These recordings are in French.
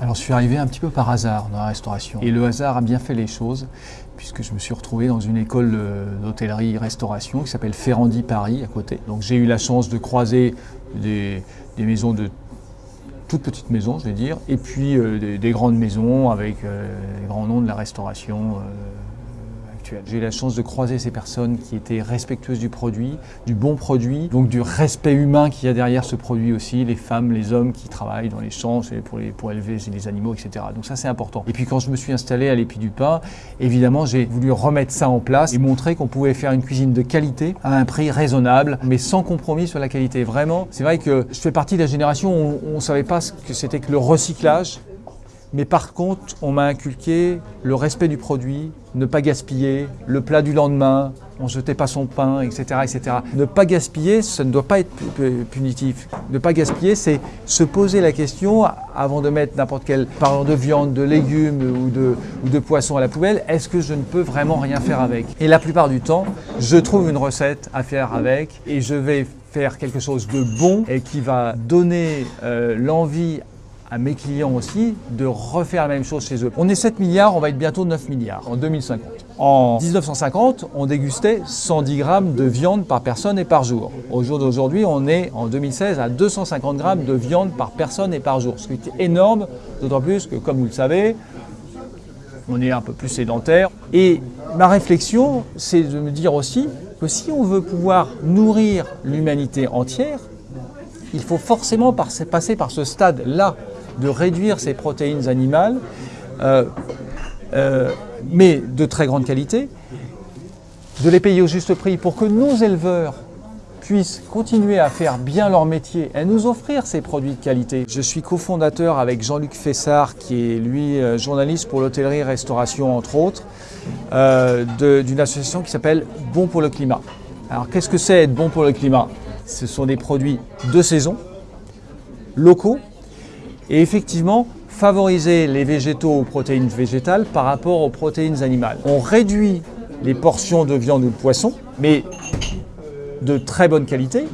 Alors je suis arrivé un petit peu par hasard dans la restauration. Et le hasard a bien fait les choses, puisque je me suis retrouvé dans une école d'hôtellerie-restauration qui s'appelle Ferrandi Paris, à côté. Donc j'ai eu la chance de croiser des, maisons de toutes petites maisons, je vais dire, et puis euh, des, grandes maisons avec euh, les grands noms de la restauration. Euh, j'ai eu la chance de croiser ces personnes qui étaient respectueuses du produit, du bon produit, donc du respect humain qu'il y a derrière ce produit aussi, les femmes, les hommes qui travaillent dans les champs pour, les, pour élever les animaux, etc. Donc ça c'est important. Et puis quand je me suis installé à l'Épi du Pain, évidemment j'ai voulu remettre ça en place et montrer qu'on pouvait faire une cuisine de qualité à un prix raisonnable, mais sans compromis sur la qualité. Vraiment, c'est vrai que je fais partie de la génération où on ne savait pas ce que c'était que le recyclage mais par contre, on m'a inculqué le respect du produit, ne pas gaspiller, le plat du lendemain, on ne jetait pas son pain, etc., etc. Ne pas gaspiller, ça ne doit pas être punitif. Ne pas gaspiller, c'est se poser la question avant de mettre n'importe quel, parlant de viande, de légumes ou de, ou de poisson à la poubelle, est-ce que je ne peux vraiment rien faire avec? Et la plupart du temps, je trouve une recette à faire avec et je vais faire quelque chose de bon et qui va donner euh, l'envie à mes clients aussi de refaire la même chose chez eux. On est 7 milliards, on va être bientôt 9 milliards en 2050. En 1950, on dégustait 110 grammes de viande par personne et par jour. Au jour d'aujourd'hui, on est en 2016 à 250 grammes de viande par personne et par jour, ce qui est énorme, d'autant plus que, comme vous le savez, on est un peu plus sédentaire. Et ma réflexion, c'est de me dire aussi que si on veut pouvoir nourrir l'humanité entière, il faut forcément passer par ce stade-là de réduire ces protéines animales, euh, euh, mais de très grande qualité, de les payer au juste prix pour que nos éleveurs puissent continuer à faire bien leur métier et nous offrir ces produits de qualité. Je suis cofondateur avec Jean-Luc Fessard, qui est lui euh, journaliste pour l'hôtellerie-restauration entre autres, d'une association qui s'appelle Bon pour le climat. Alors qu'est-ce que c'est être bon pour le climat? Ce sont des produits de saison, locaux, et effectivement favoriser les végétaux aux protéines végétales par rapport aux protéines animales. On réduit les portions de viande ou de poisson, mais de très bonne qualité,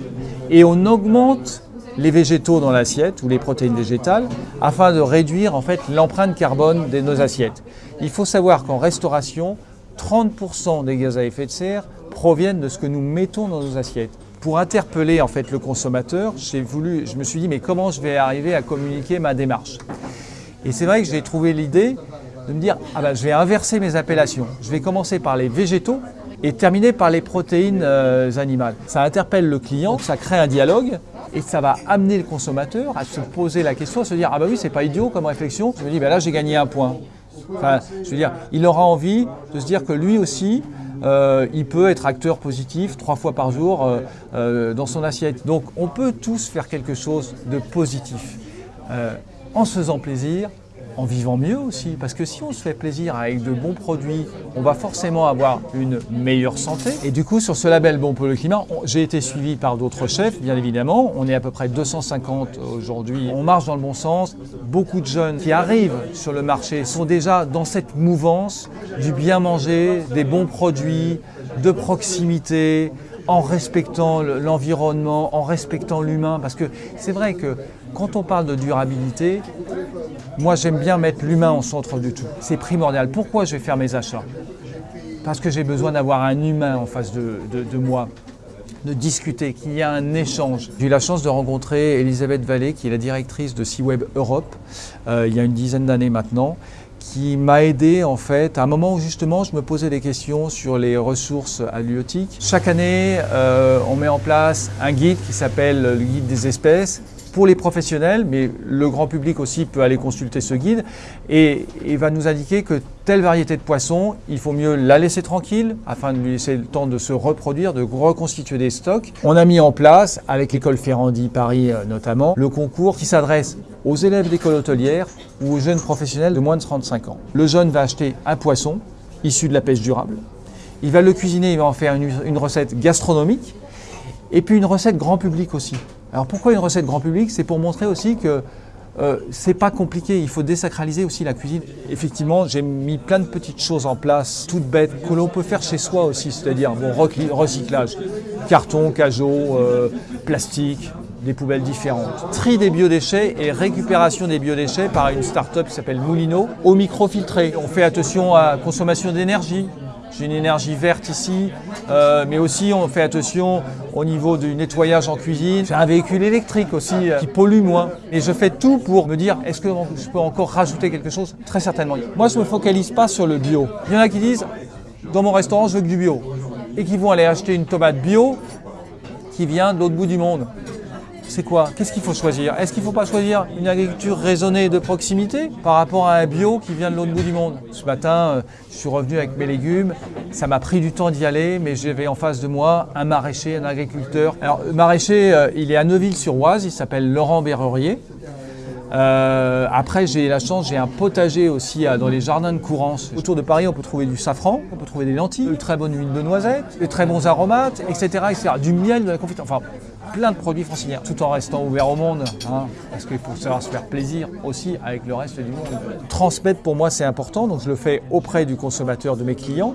et on augmente les végétaux dans l'assiette ou les protéines végétales afin de réduire en fait l'empreinte carbone de nos assiettes. Il faut savoir qu'en restauration, 30% des gaz à effet de serre proviennent de ce que nous mettons dans nos assiettes pour interpeller en fait le consommateur, voulu, je me suis dit mais comment je vais arriver à communiquer ma démarche? Et c'est vrai que j'ai trouvé l'idée de me dire ah ben, je vais inverser mes appellations. Je vais commencer par les végétaux et terminer par les protéines euh, animales. Ça interpelle le client, ça crée un dialogue et ça va amener le consommateur à se poser la question, à se dire ah bah oui c'est pas idiot comme réflexion. Je me dis ben là j'ai gagné un point. Enfin, je veux dire, il aura envie de se dire que lui aussi, euh, il peut être acteur positif trois fois par jour euh, euh, dans son assiette. Donc on peut tous faire quelque chose de positif en se faisant plaisir, en vivant mieux aussi. Parce que si on se fait plaisir avec de bons produits, on va forcément avoir une meilleure santé. Et du coup, sur ce label Bon pour le climat, j'ai été suivi par d'autres chefs, bien évidemment. On est à peu près 250 aujourd'hui. On marche dans le bon sens. Beaucoup de jeunes qui arrivent sur le marché sont déjà dans cette mouvance du bien manger, des bons produits, de proximité, en respectant l'environnement, en respectant l'humain. Parce que c'est vrai que quand on parle de durabilité, moi j'aime bien mettre l'humain au centre du tout. C'est primordial. Pourquoi je vais faire mes achats? Parce que j'ai besoin d'avoir un humain en face de, moi de discuter, qu'il y a un échange. J'ai eu la chance de rencontrer Elisabeth Vallée, qui est la directrice de SeaWeb Europe, euh, il y a une dizaine d'années maintenant, qui m'a aidé en fait à un moment où justement je me posais des questions sur les ressources halieutiques. Chaque année, euh, on met en place un guide qui s'appelle le guide des espèces pour les professionnels, mais le grand public aussi peut aller consulter ce guide et il va nous indiquer que telle variété de poisson, il faut mieux la laisser tranquille afin de lui laisser le temps de se reproduire, de reconstituer des stocks. On a mis en place, avec l'école Ferrandi Paris euh, notamment, le concours qui s'adresse aux élèves d'école hôtelière ou aux jeunes professionnels de moins de 35 ans. Le jeune va acheter un poisson issu de la pêche durable. Il va le cuisiner, il va en faire une recette gastronomique et puis une recette grand public aussi. Alors pourquoi une recette grand public? C'est pour montrer aussi que euh, c'est pas compliqué, il faut désacraliser aussi la cuisine. Effectivement, j'ai mis plein de petites choses en place, toutes bêtes, que l'on peut faire chez soi aussi, c'est-à-dire bon, recyclage, carton, cajot, euh, plastique, des poubelles différentes. Tri des biodéchets et récupération des biodéchets par une start-up qui s'appelle Moulino, au microfiltré. On fait attention à la consommation d'énergie, j'ai une énergie verte ici, euh, mais aussi on fait attention au niveau du nettoyage en cuisine. J'ai un véhicule électrique aussi euh, qui pollue moins. Et je fais tout pour me dire, est-ce que je peux encore rajouter quelque chose? Très certainement. Moi, je ne me focalise pas sur le bio. Il y en a qui disent, dans mon restaurant, je veux que du bio. Et qui vont aller acheter une tomate bio qui vient de l'autre bout du monde c'est quoi? Qu'est-ce qu'il faut choisir? Est-ce qu'il ne faut pas choisir une agriculture raisonnée de proximité par rapport à un bio qui vient de l'autre bout du monde? Ce matin, euh, je suis revenu avec mes légumes. Ça m'a pris du temps d'y aller, mais j'avais en face de moi un maraîcher, un agriculteur. Alors, le maraîcher, euh, il est à Neuville-sur-Oise, il s'appelle Laurent Berrurier. Euh, après, j'ai la chance, j'ai un potager aussi dans les jardins de Courance. Autour de Paris, on peut trouver du safran, on peut trouver des lentilles, de très bonne huile de noisette, de très bons aromates, etc. etc. Du miel, de la confiture. Enfin, plein de produits franciliens, tout en restant ouvert au monde, hein, parce qu'il faut savoir se faire plaisir aussi avec le reste du monde. Transmettre pour moi c'est important, donc je le fais auprès du consommateur, de mes clients,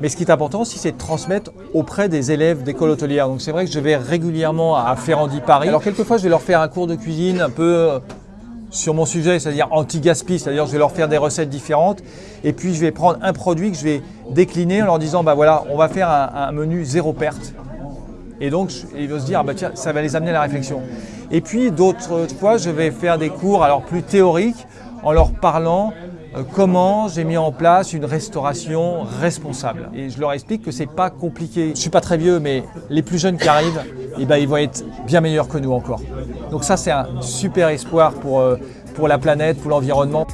mais ce qui est important aussi c'est de transmettre auprès des élèves d'école hôtelière. Donc c'est vrai que je vais régulièrement à Ferrandi Paris. Alors quelquefois je vais leur faire un cours de cuisine un peu euh, sur mon sujet, c'est-à-dire anti-gaspi, c'est-à-dire je vais leur faire des recettes différentes et puis je vais prendre un produit que je vais décliner en leur disant bah voilà, on va faire un menu zéro perte. Et donc, ils vont se dire, ah bah tiens, ça va les amener à la réflexion. Et puis, d'autres fois, je vais faire des cours alors plus théoriques en leur parlant euh, comment j'ai mis en place une restauration responsable. Et je leur explique que c'est pas compliqué. Je suis pas très vieux, mais les plus jeunes qui arrivent, eh ben, ils vont être bien meilleurs que nous encore. Donc ça, c'est un super espoir pour, euh, pour la planète, pour l'environnement.